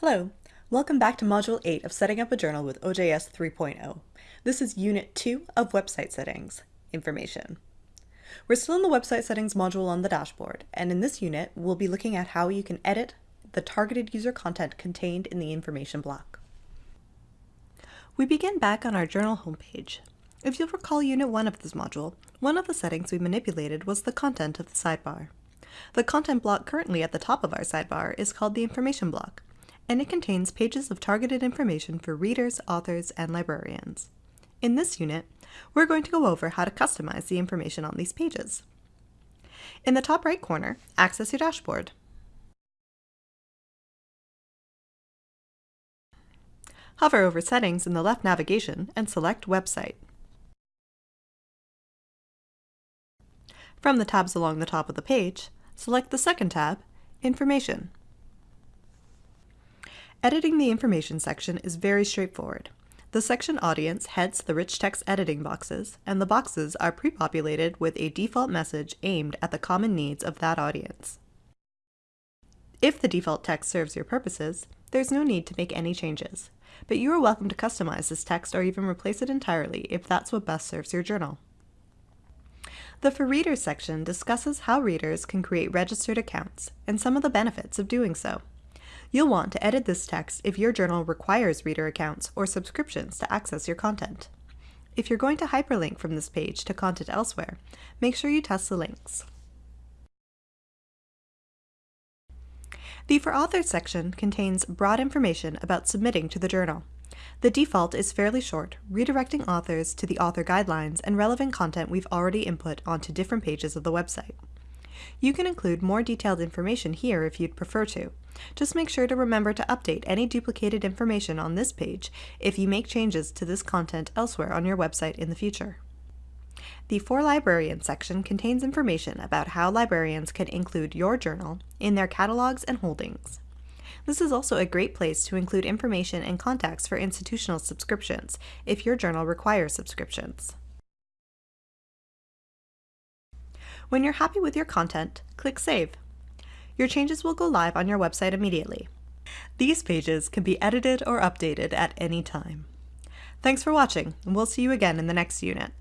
Hello, welcome back to Module 8 of Setting Up a Journal with OJS 3.0. This is Unit 2 of Website Settings, Information. We're still in the Website Settings module on the dashboard, and in this unit, we'll be looking at how you can edit the targeted user content contained in the information block. We begin back on our journal homepage. If you'll recall Unit 1 of this module, one of the settings we manipulated was the content of the sidebar. The content block currently at the top of our sidebar is called the information block, and it contains pages of targeted information for readers, authors, and librarians. In this unit, we're going to go over how to customize the information on these pages. In the top right corner, access your dashboard. Hover over Settings in the left navigation and select Website. From the tabs along the top of the page, select the second tab, Information. Editing the information section is very straightforward. The section audience heads the rich text editing boxes, and the boxes are pre-populated with a default message aimed at the common needs of that audience. If the default text serves your purposes, there's no need to make any changes, but you are welcome to customize this text or even replace it entirely if that's what best serves your journal. The For Readers section discusses how readers can create registered accounts and some of the benefits of doing so. You'll want to edit this text if your journal requires reader accounts or subscriptions to access your content. If you're going to hyperlink from this page to content elsewhere, make sure you test the links. The For Authors section contains broad information about submitting to the journal. The default is fairly short, redirecting authors to the author guidelines and relevant content we've already input onto different pages of the website. You can include more detailed information here if you'd prefer to. Just make sure to remember to update any duplicated information on this page if you make changes to this content elsewhere on your website in the future. The For Librarians section contains information about how librarians can include your journal in their catalogs and holdings. This is also a great place to include information and contacts for institutional subscriptions if your journal requires subscriptions. When you're happy with your content, click Save. Your changes will go live on your website immediately. These pages can be edited or updated at any time. Thanks for watching, and we'll see you again in the next unit.